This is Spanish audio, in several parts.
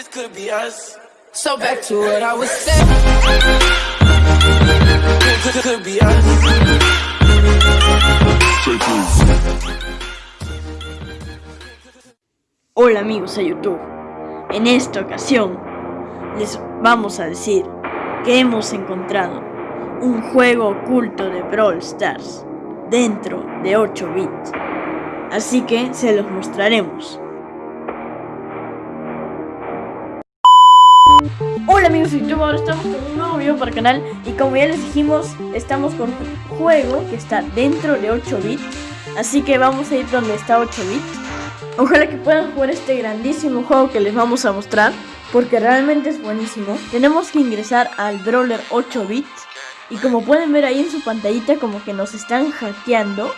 this could be us. So back to what I was saying. Could, could be us. Hola amigos de YouTube, en esta ocasión les vamos a decir que hemos encontrado un juego oculto de Brawl Stars dentro de 8 bits, así que se los mostraremos. Hola amigos de YouTube, ahora estamos con un nuevo video para el canal. Y como ya les dijimos, estamos con un juego que está dentro de 8 bits, así que vamos a ir donde está 8 bits. Ojalá que puedan jugar este grandísimo juego que les vamos a mostrar, porque realmente es buenísimo. Tenemos que ingresar al Brawler 8 bits, y como pueden ver ahí en su pantallita como que nos están hackeando,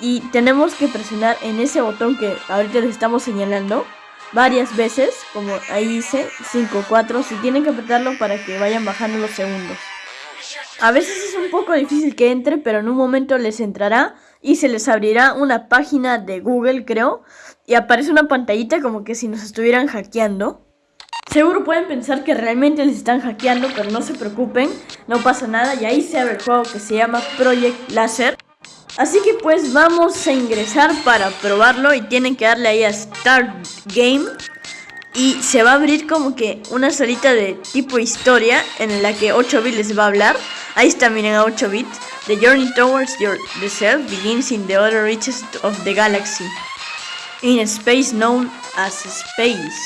y tenemos que presionar en ese botón que ahorita les estamos señalando, varias veces, como ahí dice, 5, 4, si tienen que apretarlo para que vayan bajando los segundos. A veces es un poco difícil que entre, pero en un momento les entrará y se les abrirá una página de Google, creo, y aparece una pantallita como que si nos estuvieran hackeando. Seguro pueden pensar que realmente les están hackeando, pero no se preocupen, no pasa nada y ahí se abre el juego que se llama Project Laser. Así que pues vamos a ingresar para probarlo y tienen que darle ahí a Start Game y se va a abrir como que una salita de tipo historia en la que 8 bits les va a hablar. Ahí está, miren a 8 bits. The journey towards your self begins in the other reaches of the galaxy. In space known as space.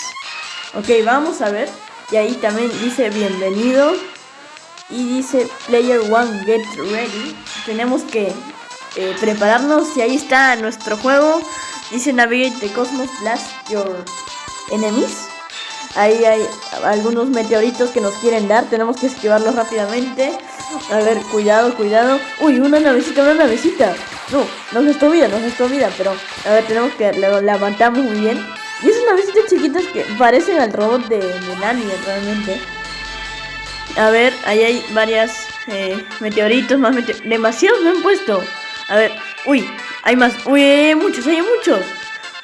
Ok, vamos a ver. Y ahí también dice bienvenido. Y dice player one get ready. Tenemos que eh, prepararnos. Y ahí está nuestro juego. Dice navigate cosmos blast your enemies. Ahí hay algunos meteoritos que nos quieren dar. Tenemos que esquivarlos rápidamente. A ver, cuidado, cuidado. Uy, una navecita, una navecita. No, nos gastó vida, nos gastó vida. Pero, a ver, tenemos que... Matamos muy bien. Y esas navecitas chiquitas que parecen al robot de, de Nani realmente. A ver, ahí hay varias eh, meteoritos, más meteoritos. Demasiados me han puesto. A ver, uy, hay más. Uy, hay muchos, hay muchos.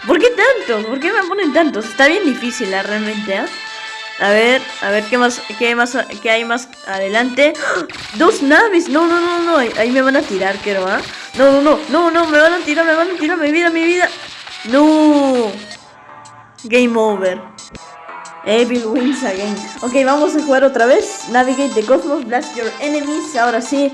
¿Por qué tantos? ¿Por qué me ponen tantos? Está bien difícil, ¿eh? realmente, ¿eh? A ver, a ver qué más, qué más, qué hay más adelante. ¡Ah! Dos naves. No, no, no, no. Ahí me van a tirar, creo, ¿ah? No, no, no, no, no, me van a tirar, me van a tirar mi vida, mi vida. No. Game over. Evil wins again. Ok, vamos a jugar otra vez. Navigate the cosmos, blast your enemies. Ahora sí,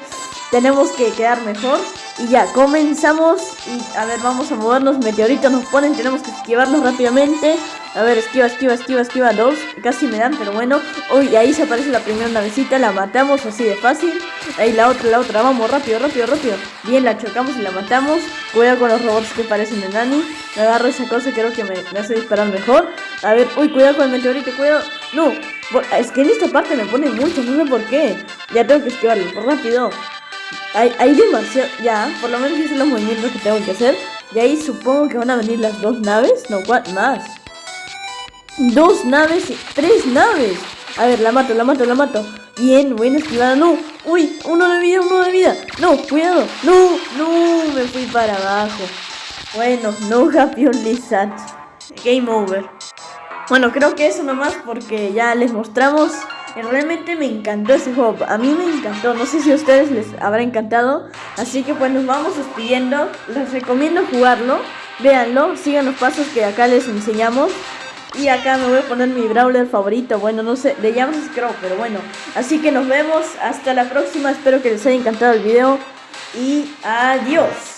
tenemos que quedar mejor. Y ya, comenzamos. Y a ver, vamos a movernos, meteoritos nos ponen, tenemos que esquivarlos rápidamente. A ver, esquiva, esquiva, esquiva, esquiva, dos, casi me dan, pero bueno. Uy, ahí se aparece la primera navecita, la matamos así de fácil. Ahí la otra, la otra, vamos, rápido, rápido, rápido. Bien, la chocamos y la matamos. Cuidado con los robots que parecen de Nani agarro esa cosa, creo que me, me hace disparar mejor. A ver, uy, cuidado con el meteorito, cuidado. No, es que en esta parte me pone mucho, no sé por qué. Ya tengo que esquivarlo, rápido hay, hay demasiado, ya, por lo menos hice los movimientos que tengo que hacer. Y ahí supongo que van a venir las dos naves, no, ¿cuál más? Dos naves y tres naves. A ver, la mato, la mato, la mato. Bien, buena esquivada, no. Uy, uno de vida, uno de vida. No, cuidado. No, no, me fui para abajo. Bueno, no happy only sad. Game over. Bueno, creo que eso nomás porque ya les mostramos Realmente me encantó ese juego, a mí me encantó, no sé si a ustedes les habrá encantado. Así que pues nos vamos despidiendo, les recomiendo jugarlo, véanlo, sigan los pasos que acá les enseñamos. Y acá me voy a poner mi brawler favorito, bueno no sé, le llamamos Scrow, pero bueno. Así que nos vemos, hasta la próxima, espero que les haya encantado el video. Y adiós